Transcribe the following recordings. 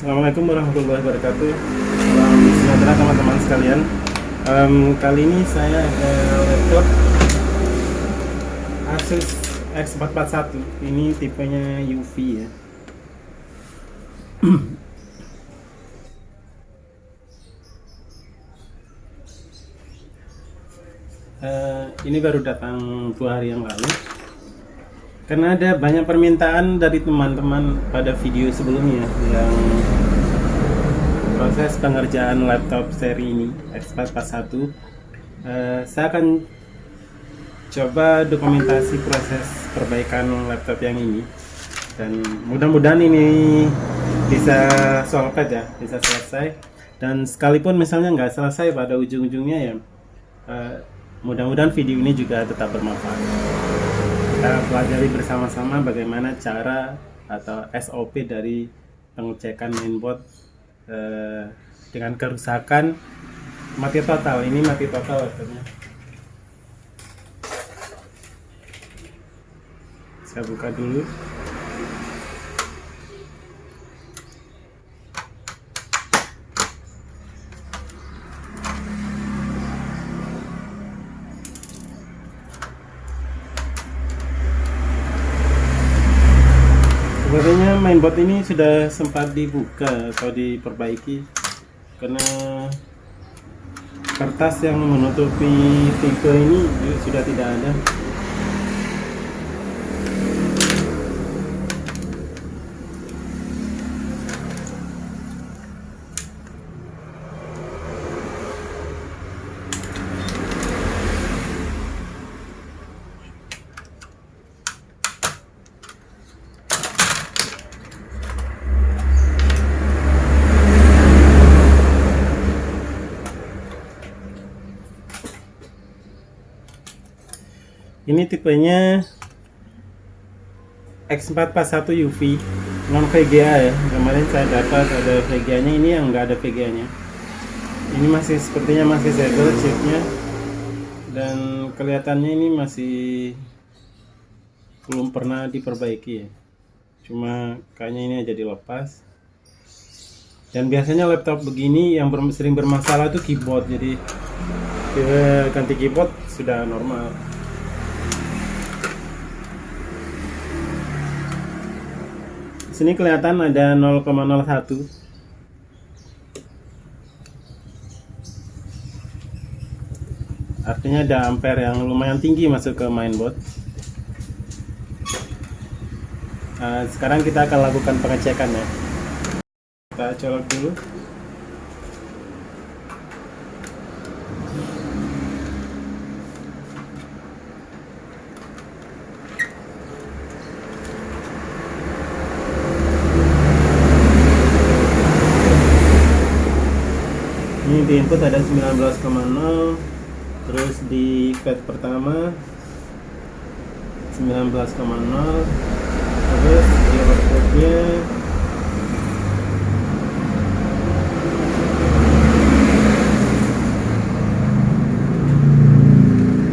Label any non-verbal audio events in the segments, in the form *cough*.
Assalamualaikum warahmatullahi wabarakatuh. Salam sejahtera teman-teman sekalian. Um, Kali ini saya ada laptop Asus X441 Ini tipenya UV ya. Uh, *clears throat* Ini baru datang dua hari yang lalu karena ada banyak permintaan dari teman-teman pada video sebelumnya yang proses pengerjaan laptop seri ini X441 uh, saya akan coba dokumentasi proses perbaikan laptop yang ini. Dan mudah-mudahan ini bisa solved ya bisa selesai. Dan sekalipun misalnya nggak selesai pada ujung-ujungnya ya uh, mudah-mudahan video ini juga tetap bermanfaat kita pelajari bersama-sama bagaimana cara atau SOP dari pengecekan mainboard eh, dengan kerusakan mati total. Ini mati total akhirnya saya buka dulu sebenarnya mainboard ini sudah sempat dibuka atau diperbaiki karena kertas yang menutupi tipe ini sudah tidak ada ini tipenya X441 UV non VGA ya. Kemarin saya dapat ada VGA nya ini yang enggak ada VGA nya ini masih sepertinya masih segel chipnya. Dan kelihatannya ini masih belum pernah diperbaiki ya. Cuma kayaknya ini aja dilepas. Dan biasanya laptop begini yang sering bermasalah itu keyboard. Jadi ganti keyboard sudah normal sini kelihatan ada 0,01 artinya ada ampere yang lumayan tinggi masuk ke mainboard. Nah, sekarang kita akan lakukan pengecekan ya. Kita colok dulu di input ada 19,0 terus di pad pertama 19,0 terus di outputnya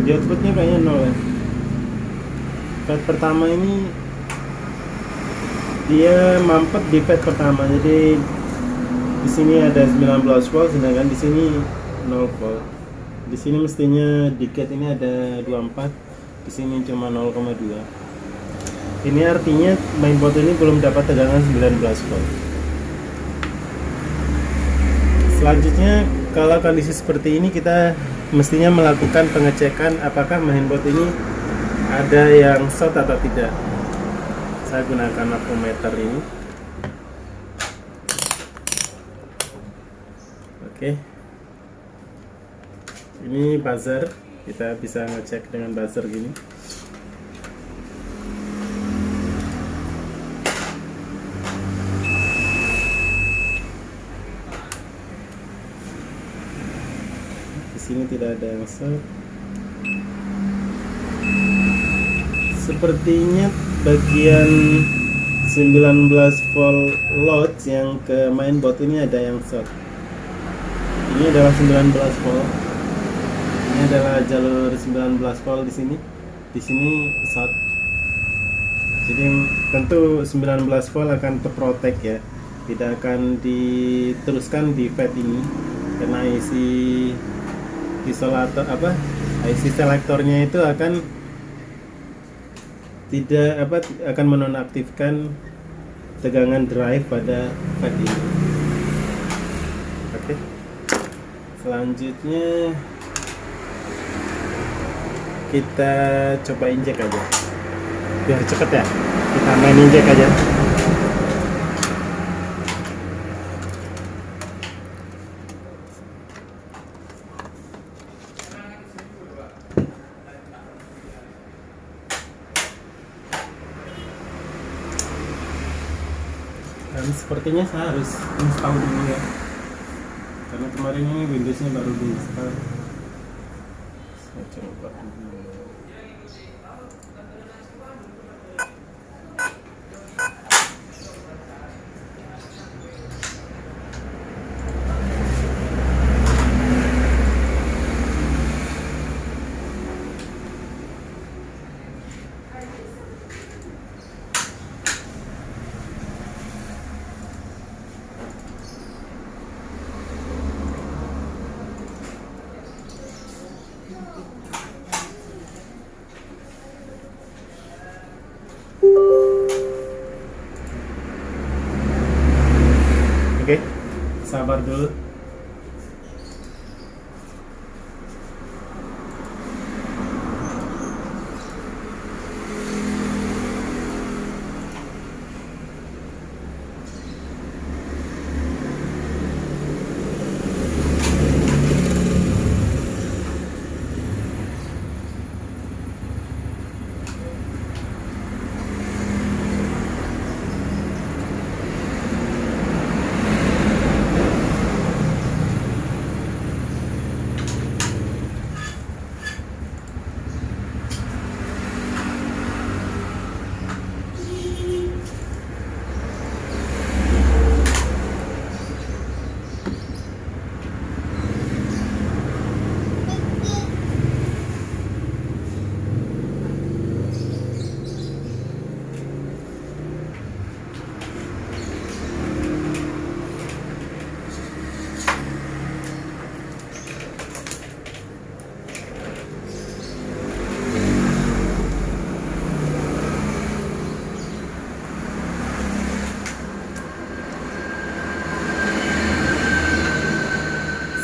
di outputnya kayaknya 0 ya. Pad pertama ini dia mampet di pad pertama jadi di sini ada 19 volt sedangkan di sini 0 volt. Di sini mestinya diket ini ada 24 di sini cuma 0,2 ini artinya mainboard ini belum dapat tegangan 19 volt. Selanjutnya kalau kondisi seperti ini kita mestinya melakukan pengecekan apakah mainboard ini ada yang short atau tidak. Saya gunakan avometer ini Oke. Ini buzzer, kita bisa ngecek dengan buzzer gini. Di sini tidak ada yang set. Sepertinya bagian 19 volt load yang ke mainboard ini ada yang short ini adalah 19 volt. Ini adalah jalur 19 volt di sini. Di sini short jadi tentu 19 volt akan terprotek ya. Tidak akan diteruskan di fed ini. Karena isi isolator apa IC selektornya itu akan tidak apa akan menonaktifkan tegangan drive pada fed ini oke selanjutnya kita coba injek aja. Biar cepet ya kita main injek aja. Sepertinya saya harus install dulu ya kemarin ini Windowsnya baru di install. Saya coba Oke, sabar dulu.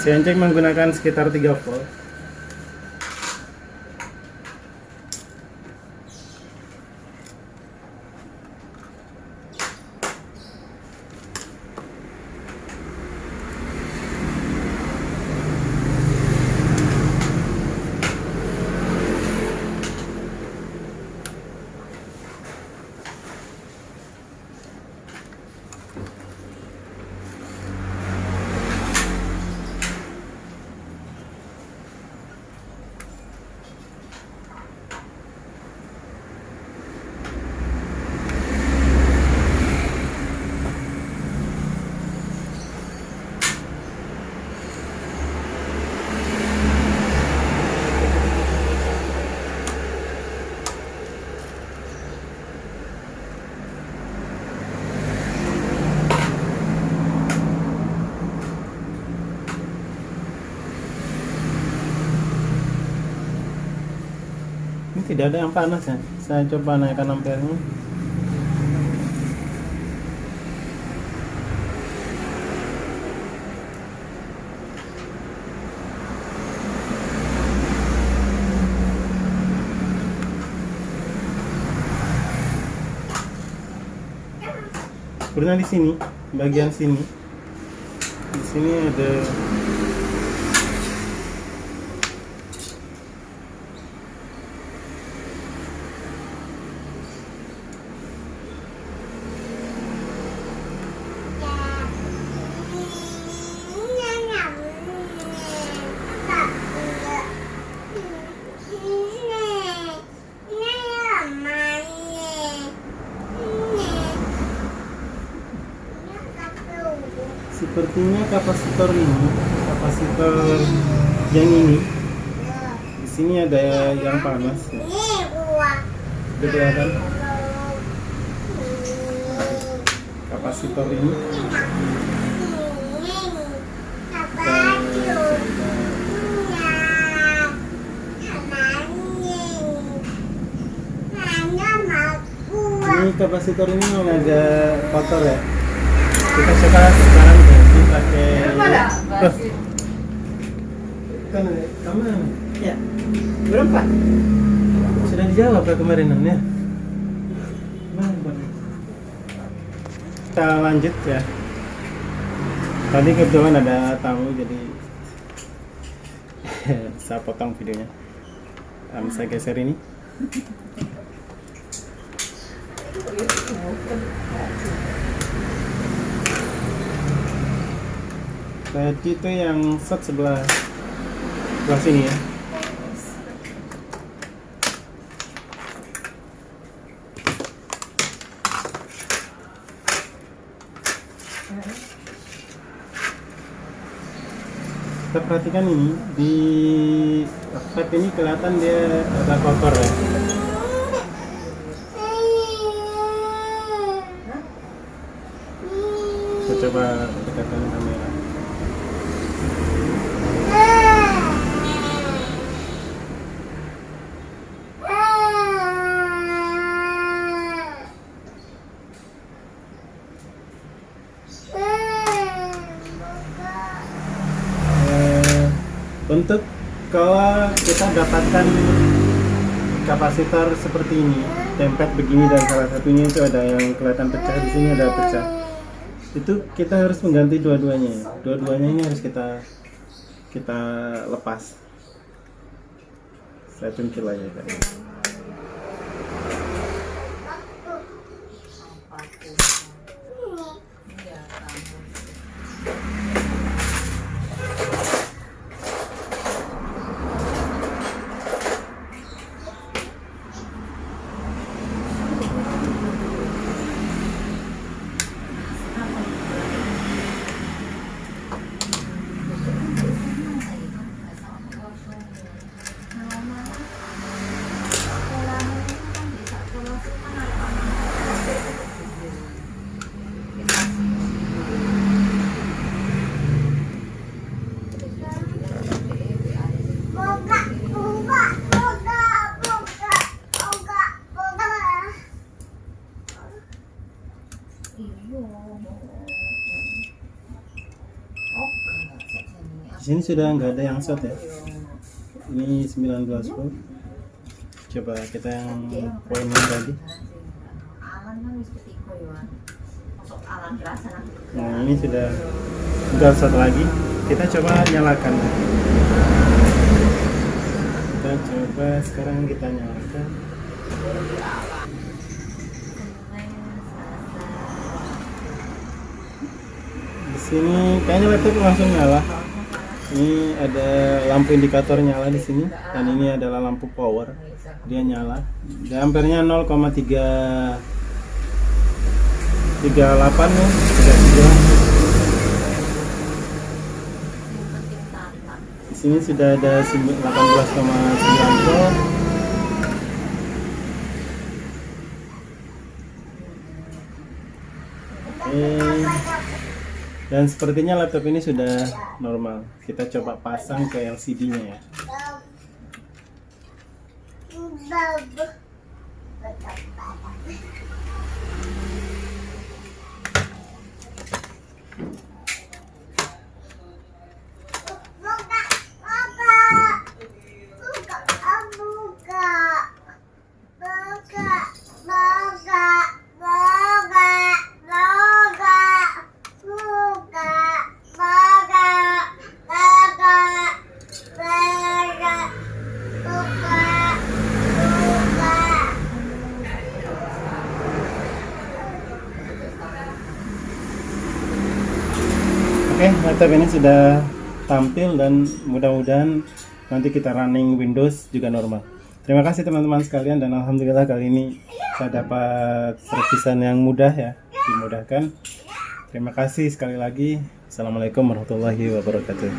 Sianjek menggunakan sekitar 3 volt. Tidak ada yang panas ya. Saya coba naikkan ampernya. Sebenarnya di sini, bagian sini. Di sini ada sepertinya kapasitor ini kapasitor yang ini di sini ada yang panas. Ya. Kelihatan? Kapasitor ini. Ini kapasitor ini agak kotor ya. Kita coba sekarang kan kamu Ya. Berapa? sudah dijawab ya. Kemarin ya kita lanjut ya. Tadi kebetulan ada tamu jadi *laughs* saya potong videonya. Um, saya geser ini tadi itu yang set sebelah sebelah sini ya. Kita perhatikan ini di vape ini kelihatan dia agak kotor ya. Coba dekatkan kamera untuk kalau kita dapatkan kapasitor seperti ini template begini dan salah satunya itu ada yang kelihatan pecah di sini ada pecah. Itu kita harus mengganti dua-duanya ya. dua-duanya ini harus kita kita lepas. Saya centil aja sini sudah nggak ada yang short ya? Ini 19 volt. Coba kita yang poin yang tadi. Nah ini sudah nggak short lagi. Kita coba nyalakan. Kita coba sekarang kita nyalakan. Di sini kayaknya laptop langsung nyala ini ada lampu indikator nyala di sini dan ini adalah lampu power. Dia nyala. Dan ampernya 0,3 38 ya 33 di sini sudah ada 18,9 volt Oke. Dan sepertinya laptop ini sudah normal. Kita coba pasang ke LCD-nya ya. Laptop ini sudah tampil dan mudah-mudahan nanti kita running Windows juga normal. Terima kasih teman-teman sekalian dan alhamdulillah kali ini saya dapat servisan yang mudah ya, dimudahkan. Terima kasih sekali lagi. Assalamualaikum warahmatullahi wabarakatuh.